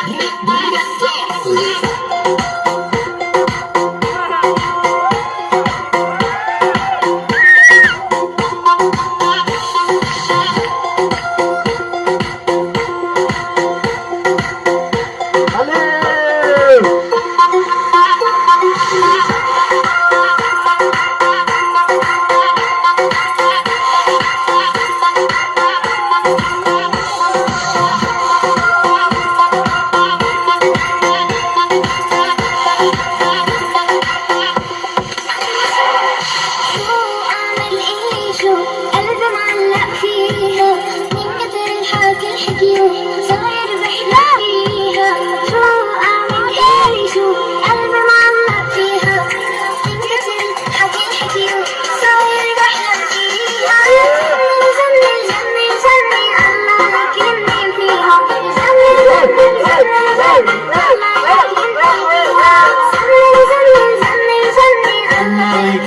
Yes, yes, yes, yes, yes.